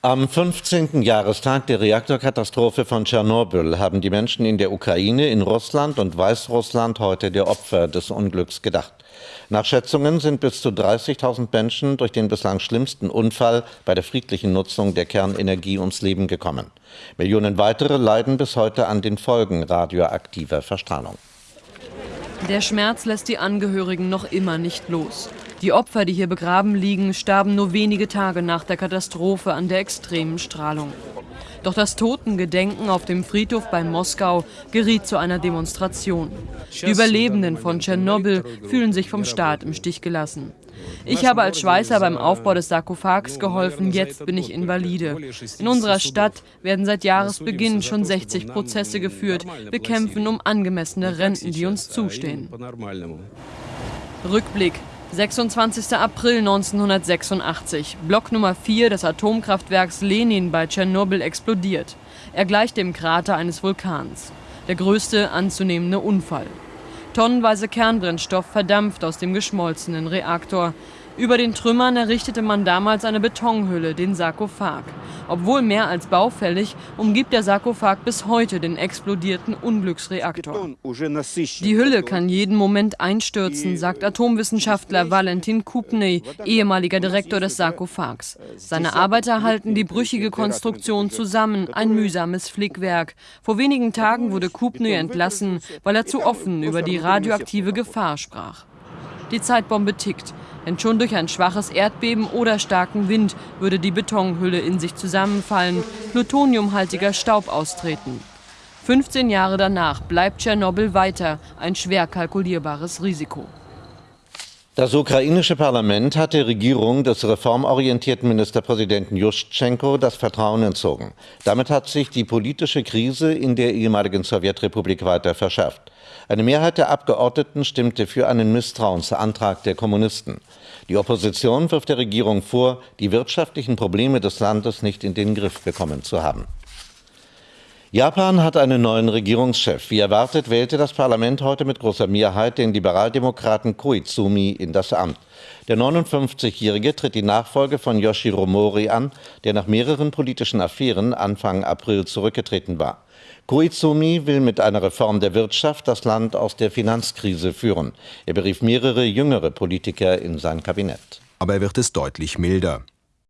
Am 15. Jahrestag der Reaktorkatastrophe von Tschernobyl haben die Menschen in der Ukraine, in Russland und Weißrussland heute der Opfer des Unglücks gedacht. Nach Schätzungen sind bis zu 30.000 Menschen durch den bislang schlimmsten Unfall bei der friedlichen Nutzung der Kernenergie ums Leben gekommen. Millionen weitere leiden bis heute an den Folgen radioaktiver Verstrahlung. Der Schmerz lässt die Angehörigen noch immer nicht los. Die Opfer, die hier begraben liegen, starben nur wenige Tage nach der Katastrophe an der extremen Strahlung. Doch das Totengedenken auf dem Friedhof bei Moskau geriet zu einer Demonstration. Die Überlebenden von Tschernobyl fühlen sich vom Staat im Stich gelassen. Ich habe als Schweißer beim Aufbau des Sarkophags geholfen, jetzt bin ich Invalide. In unserer Stadt werden seit Jahresbeginn schon 60 Prozesse geführt. Wir kämpfen um angemessene Renten, die uns zustehen. Rückblick 26. April 1986. Block Nummer 4 des Atomkraftwerks Lenin bei Tschernobyl explodiert. Er gleicht dem Krater eines Vulkans. Der größte anzunehmende Unfall. Tonnenweise Kernbrennstoff verdampft aus dem geschmolzenen Reaktor. Über den Trümmern errichtete man damals eine Betonhülle, den Sarkophag. Obwohl mehr als baufällig, umgibt der Sarkophag bis heute den explodierten Unglücksreaktor. Die Hülle kann jeden Moment einstürzen, sagt Atomwissenschaftler Valentin Kupney, ehemaliger Direktor des Sarkophags. Seine Arbeiter halten die brüchige Konstruktion zusammen, ein mühsames Flickwerk. Vor wenigen Tagen wurde Kupney entlassen, weil er zu offen über die radioaktive Gefahr sprach. Die Zeitbombe tickt. Denn schon durch ein schwaches Erdbeben oder starken Wind würde die Betonhülle in sich zusammenfallen, plutoniumhaltiger Staub austreten. 15 Jahre danach bleibt Tschernobyl weiter ein schwer kalkulierbares Risiko. Das ukrainische Parlament hat der Regierung des reformorientierten Ministerpräsidenten Juschtschenko das Vertrauen entzogen. Damit hat sich die politische Krise in der ehemaligen Sowjetrepublik weiter verschärft. Eine Mehrheit der Abgeordneten stimmte für einen Misstrauensantrag der Kommunisten. Die Opposition wirft der Regierung vor, die wirtschaftlichen Probleme des Landes nicht in den Griff bekommen zu haben. Japan hat einen neuen Regierungschef. Wie erwartet wählte das Parlament heute mit großer Mehrheit den Liberaldemokraten Koizumi in das Amt. Der 59-Jährige tritt die Nachfolge von Yoshiro Mori an, der nach mehreren politischen Affären Anfang April zurückgetreten war. Koizumi will mit einer Reform der Wirtschaft das Land aus der Finanzkrise führen. Er berief mehrere jüngere Politiker in sein Kabinett. Aber er wird es deutlich milder.